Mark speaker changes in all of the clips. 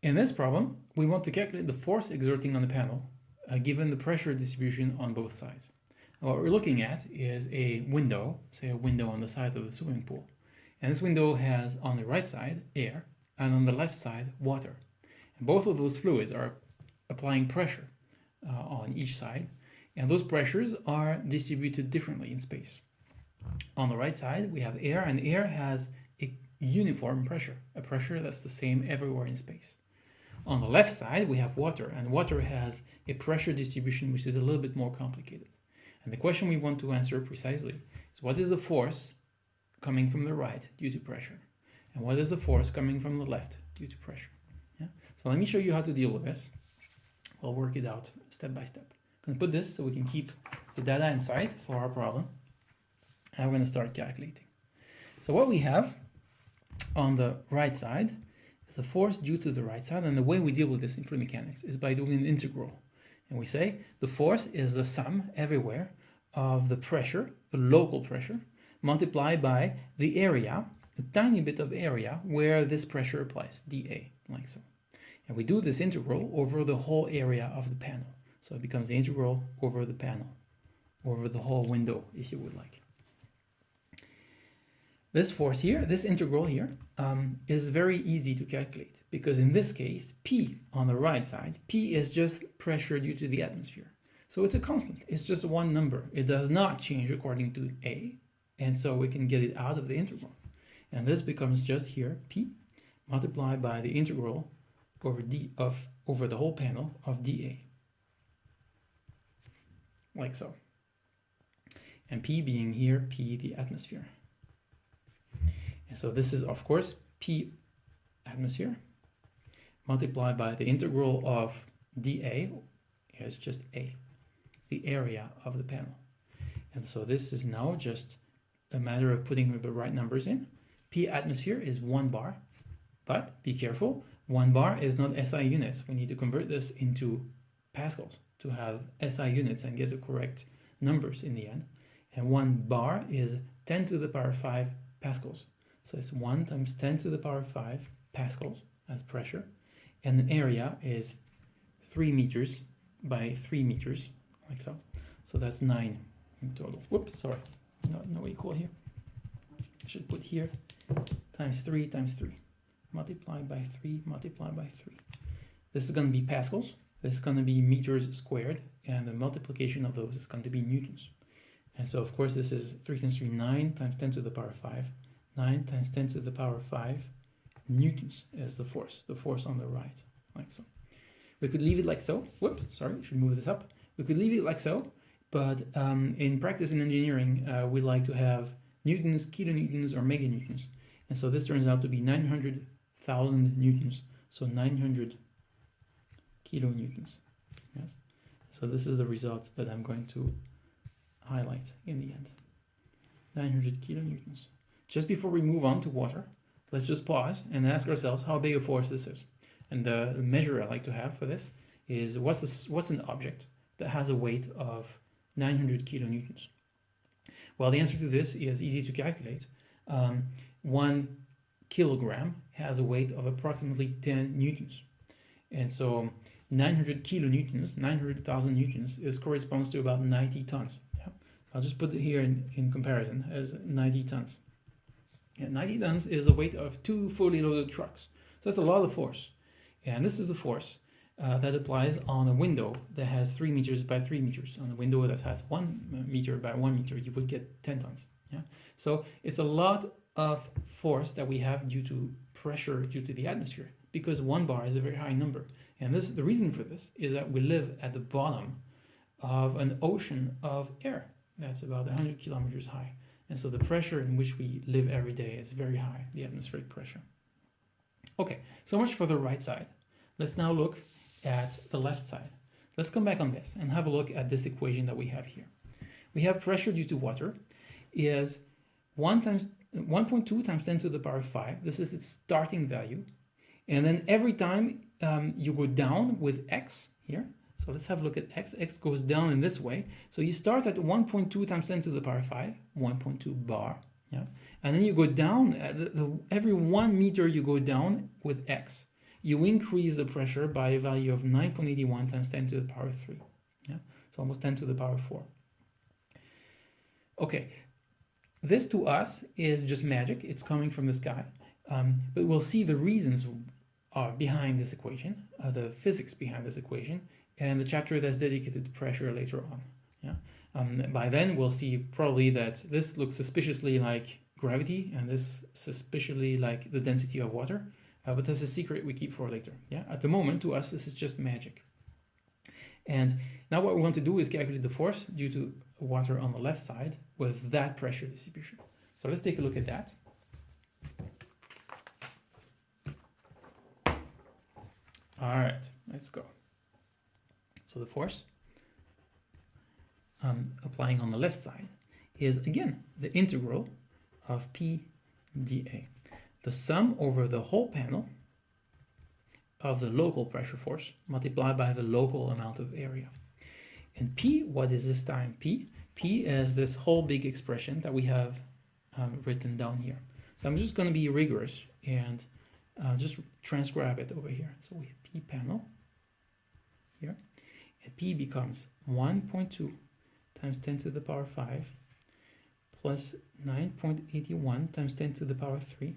Speaker 1: In this problem, we want to calculate the force exerting on the panel uh, given the pressure distribution on both sides. And what we're looking at is a window, say a window on the side of the swimming pool. And this window has on the right side air and on the left side water. And both of those fluids are applying pressure uh, on each side and those pressures are distributed differently in space. On the right side we have air and air has a uniform pressure, a pressure that's the same everywhere in space. On the left side, we have water, and water has a pressure distribution which is a little bit more complicated. And the question we want to answer precisely is what is the force coming from the right due to pressure? And what is the force coming from the left due to pressure? Yeah? So let me show you how to deal with this. We'll work it out step by step. I'm going to put this so we can keep the data inside for our problem. And we're going to start calculating. So what we have on the right side a force due to the right side. And the way we deal with this in fluid mechanics is by doing an integral. And we say the force is the sum everywhere of the pressure, the local pressure, multiplied by the area, a tiny bit of area where this pressure applies, dA, like so. And we do this integral over the whole area of the panel. So it becomes the integral over the panel, over the whole window, if you would like. This force here, this integral here, um, is very easy to calculate because in this case, P on the right side, P is just pressure due to the atmosphere. So it's a constant, it's just one number. It does not change according to A, and so we can get it out of the integral. And this becomes just here, P, multiplied by the integral over D of over the whole panel of dA. Like so. And P being here, P the atmosphere. And so this is, of course, P atmosphere multiplied by the integral of dA is just A, the area of the panel. And so this is now just a matter of putting the right numbers in. P atmosphere is one bar, but be careful, one bar is not SI units. We need to convert this into pascals to have SI units and get the correct numbers in the end. And one bar is 10 to the power 5 pascals. So it's 1 times 10 to the power 5 pascals as pressure. And the area is 3 meters by 3 meters, like so. So that's 9 in total. Whoops, sorry, no, no equal here. I should put here times 3 times 3. Multiplied by 3, multiplied by 3. This is going to be pascals. This is going to be meters squared. And the multiplication of those is going to be newtons. And so, of course, this is 3 times 3, 9 times 10 to the power 5 9 times 10 to the power 5 newtons is the force, the force on the right, like so. We could leave it like so. Whoop, sorry, should move this up. We could leave it like so, but um, in practice in engineering, uh, we like to have newtons, kilonewtons, or meganewtons. And so this turns out to be 900,000 newtons. So 900 kilonewtons. Yes. So this is the result that I'm going to highlight in the end. 900 kilonewtons. Just before we move on to water, let's just pause and ask ourselves how big a force this is. And the measure I like to have for this is what's, this, what's an object that has a weight of 900 kilonewtons? Well, the answer to this is easy to calculate. Um, one kilogram has a weight of approximately 10 newtons. And so 900 kilonewtons, 900,000 newtons, is corresponds to about 90 tons. Yeah? I'll just put it here in, in comparison as 90 tons. And 90 tons is the weight of two fully loaded trucks. So that's a lot of force. And this is the force uh, that applies on a window that has 3 meters by 3 meters. On a window that has 1 meter by 1 meter, you would get 10 tons. Yeah. So it's a lot of force that we have due to pressure due to the atmosphere because one bar is a very high number. And this the reason for this is that we live at the bottom of an ocean of air that's about 100 kilometers high. And so the pressure in which we live every day is very high, the atmospheric pressure. Okay, so much for the right side. Let's now look at the left side. Let's come back on this and have a look at this equation that we have here. We have pressure due to water is 1 times 1.2 times 10 to the power of 5. This is its starting value. And then every time um, you go down with x here, so let's have a look at x. x goes down in this way. So you start at 1.2 times 10 to the power 5, 1.2 bar. Yeah. And then you go down, the, the, every one meter you go down with x. you increase the pressure by a value of 9.81 times 10 to the power 3. Yeah, so almost 10 to the power 4. Okay, this to us is just magic. It's coming from the sky. Um, but we'll see the reasons uh, behind this equation, uh, the physics behind this equation, and the chapter that's dedicated to pressure later on. Yeah. Um, by then, we'll see probably that this looks suspiciously like gravity and this suspiciously like the density of water, uh, but that's a secret we keep for later. Yeah. At the moment, to us, this is just magic. And now what we want to do is calculate the force due to water on the left side with that pressure distribution. So let's take a look at that. All right, let's go. So the force um, applying on the left side is again the integral of P dA. The sum over the whole panel of the local pressure force multiplied by the local amount of area. And P, what is this time P? P is this whole big expression that we have um, written down here. So I'm just going to be rigorous and uh, just transcribe it over here. So we have P panel here, and P becomes 1.2 times 10 to the power 5 plus 9.81 times 10 to the power 3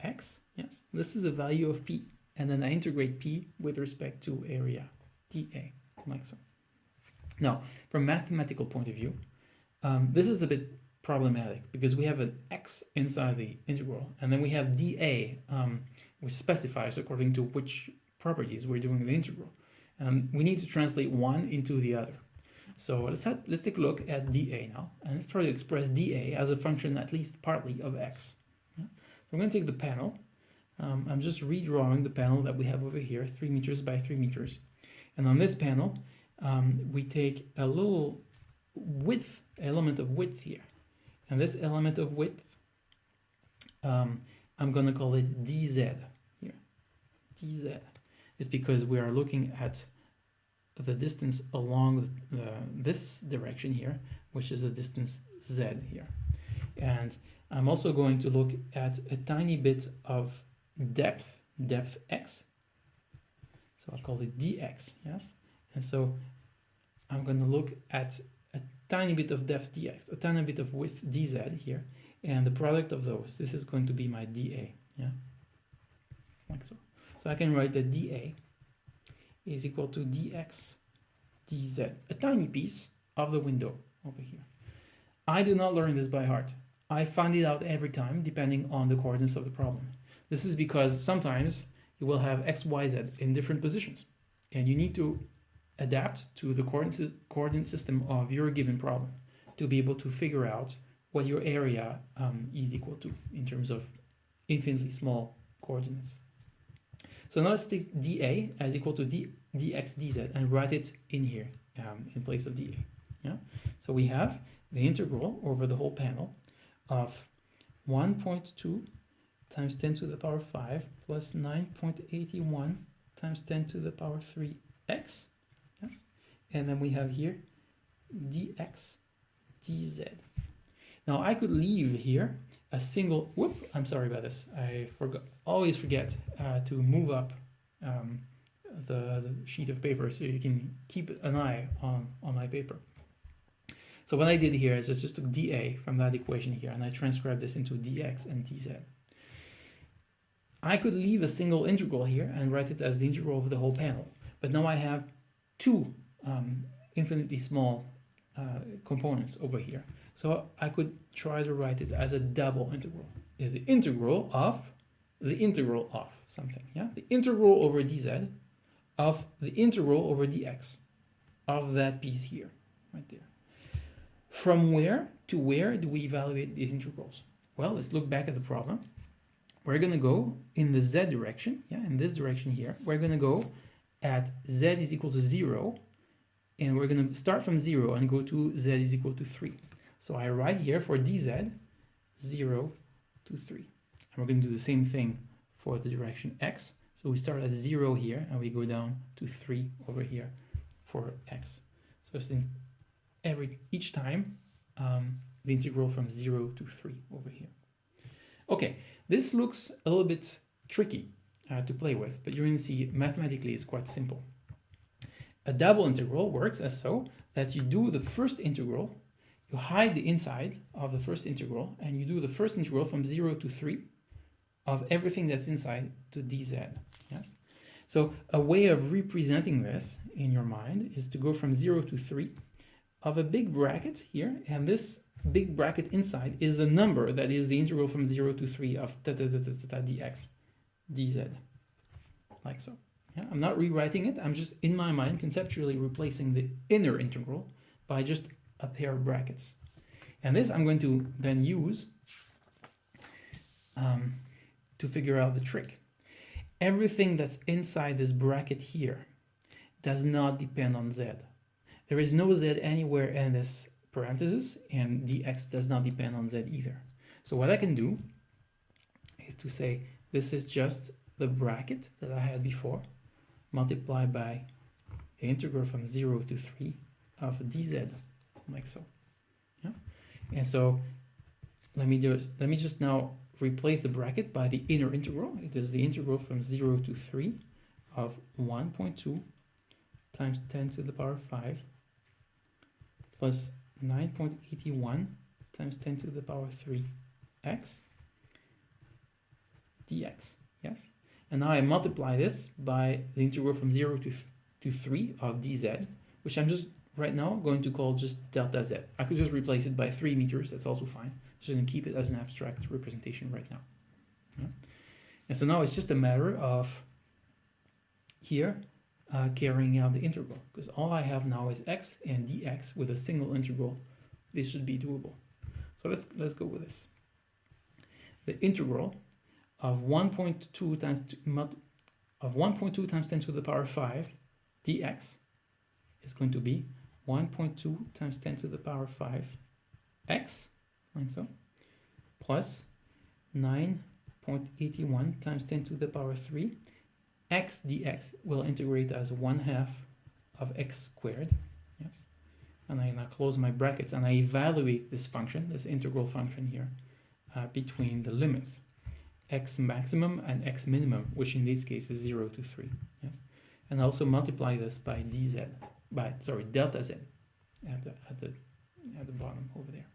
Speaker 1: x. Yes, this is the value of P. And then I integrate P with respect to area dA, like so. Now, from mathematical point of view, um, this is a bit problematic because we have an x inside the integral, and then we have dA, um, which specifies according to which properties we're doing the integral. Um, we need to translate one into the other. So let's have, let's take a look at dA now, and let's try to express dA as a function at least partly of x. So I'm going to take the panel. Um, I'm just redrawing the panel that we have over here, 3 meters by 3 meters. And on this panel, um, we take a little width, element of width here. And this element of width, um, I'm going to call it dz here. dz is because we are looking at the distance along the, this direction here, which is the distance z here. And I'm also going to look at a tiny bit of depth, depth x. So I'll call it dx, yes? And so I'm going to look at tiny bit of depth dx, a tiny bit of width dz here, and the product of those, this is going to be my dA, yeah? Like so. So I can write that dA is equal to dx dz, a tiny piece of the window over here. I do not learn this by heart. I find it out every time depending on the coordinates of the problem. This is because sometimes you will have x, y, z in different positions and you need to adapt to the coordinate, system of your given problem to be able to figure out what your area um, is equal to in terms of infinitely small coordinates. So now let's take dA as equal to d, dx dz and write it in here um, in place of dA. Yeah. So we have the integral over the whole panel of 1.2 times 10 to the power 5 plus 9.81 times 10 to the power 3x. Yes. And then we have here dx dz. Now I could leave here a single, whoop, I'm sorry about this. I forgot, always forget uh, to move up um, the, the, sheet of paper so you can keep an eye on, on my paper. So what I did here is I just took dA from that equation here and I transcribed this into dx and dz. I could leave a single integral here and write it as the integral of the whole panel. But now I have two um, infinitely small uh, components over here. So I could try to write it as a double integral. Is the integral of the integral of something, yeah? The integral over dz of the integral over dx of that piece here, right there. From where to where do we evaluate these integrals? Well, let's look back at the problem. We're going to go in the z direction, yeah, in this direction here. We're going to go at z is equal to 0, and we're going to start from 0 and go to z is equal to 3. So I write here for dz 0 to 3. And we're going to do the same thing for the direction x. So we start at 0 here and we go down to 3 over here for x. So it's in every each time um, the integral from 0 to 3 over here. Okay, this looks a little bit tricky uh, to play with, but you're going to see mathematically it's quite simple. A double integral works as so that you do the first integral, you hide the inside of the first integral, and you do the first integral from 0 to 3 of everything that's inside to dz. Yes. So a way of representing this in your mind is to go from 0 to 3 of a big bracket here, and this big bracket inside is the number that is the integral from 0 to 3 of ta, ta, ta, ta, ta, dx, dz, like so. Yeah, I'm not rewriting it, I'm just in my mind conceptually replacing the inner integral by just a pair of brackets. And this I'm going to then use um, to figure out the trick. Everything that's inside this bracket here does not depend on z. There is no z anywhere in this parenthesis, and dx does not depend on z either. So what I can do is to say this is just the bracket that I had before, multiplied by the integral from 0 to 3 of dz, like so. Yeah? And so let me it. Let me just now replace the bracket by the inner integral. It is the integral from 0 to 3 of 1.2 times 10 to the power 5 plus 9.81 times 10 to the power 3 x dx. Yes? And now I multiply this by the integral from 0 to, to 3 of dz, which I'm just right now going to call just delta z. I could just replace it by 3 meters, that's also fine. Just going to keep it as an abstract representation right now. Yeah. And so now it's just a matter of here uh, carrying out the integral because all I have now is x and dx with a single integral. This should be doable. So let's let's go with this. The integral of 1.2 times of 1.2 times 10 to the power 5 dx is going to be 1.2 times 10 to the power 5 x like so, plus 9.81 times 10 to the power 3, x dx will integrate as 1 half of x squared, yes, and I now close my brackets and I evaluate this function, this integral function here, uh, between the limits x maximum and x minimum, which in this case is 0 to 3, yes, and also multiply this by dz, by, sorry, delta z at the, at the, at the bottom over there.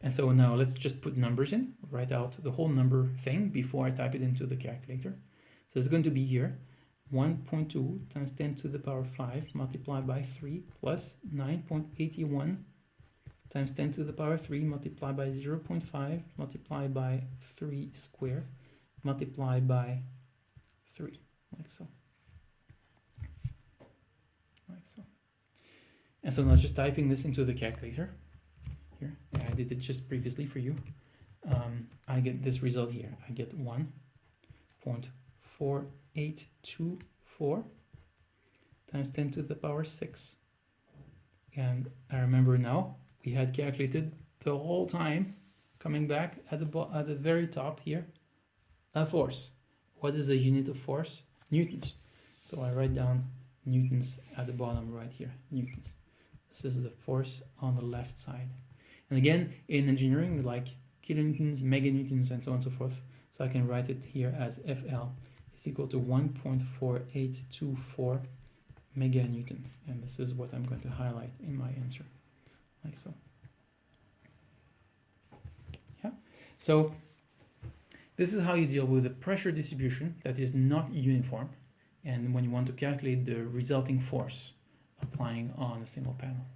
Speaker 1: And so now let's just put numbers in, write out the whole number thing before I type it into the calculator. So it's going to be here 1.2 times 10 to the power 5 multiplied by 3 plus 9.81 times 10 to the power 3 multiplied by 0 0.5 multiplied by 3 squared multiplied by 3, like so. Like so. And so now just typing this into the calculator here. I did it just previously for you. Um, I get this result here. I get 1.4824 times 10 to the power 6. And I remember now, we had calculated the whole time, coming back at the, at the very top here, a force. What is the unit of force? Newtons. So I write down newtons at the bottom right here, newtons. This is the force on the left side. And again, in engineering, we like kilonewtons, meganewtons, and so on and so forth. So I can write it here as FL is equal to 1.4824 meganewton. And this is what I'm going to highlight in my answer, like so. Yeah. So this is how you deal with a pressure distribution that is not uniform and when you want to calculate the resulting force applying on a single panel.